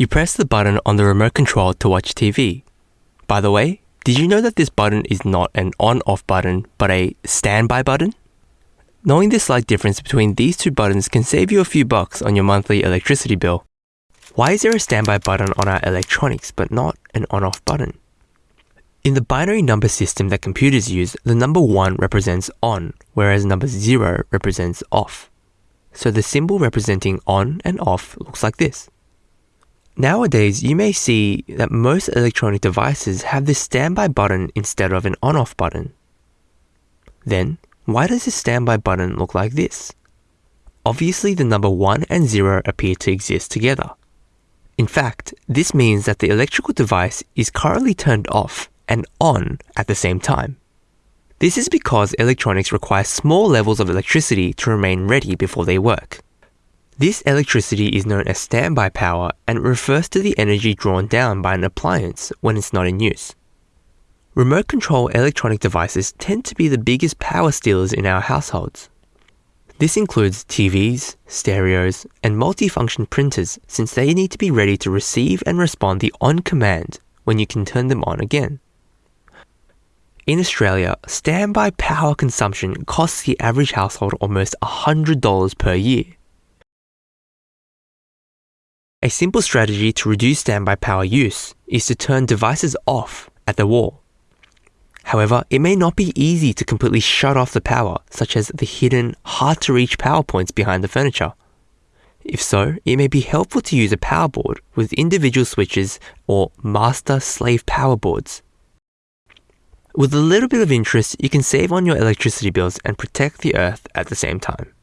You press the button on the remote control to watch TV. By the way, did you know that this button is not an on off button, but a standby button? Knowing the slight difference between these two buttons can save you a few bucks on your monthly electricity bill. Why is there a standby button on our electronics but not an on off button? In the binary number system that computers use, the number 1 represents on, whereas number 0 represents off. So the symbol representing on and off looks like this. Nowadays, you may see that most electronic devices have this standby button instead of an on off button. Then, why does this standby button look like this? Obviously, the number 1 and 0 appear to exist together. In fact, this means that the electrical device is currently turned off and on at the same time. This is because electronics require small levels of electricity to remain ready before they work. This electricity is known as standby power and refers to the energy drawn down by an appliance when it's not in use. Remote control electronic devices tend to be the biggest power stealers in our households. This includes TVs, stereos, and multifunction printers since they need to be ready to receive and respond the on command when you can turn them on again. In Australia, standby power consumption costs the average household almost $100 per year. A simple strategy to reduce standby power use is to turn devices off at the wall. However, it may not be easy to completely shut off the power, such as the hidden, hard to reach power points behind the furniture. If so, it may be helpful to use a power board with individual switches or master slave power boards. With a little bit of interest, you can save on your electricity bills and protect the earth at the same time.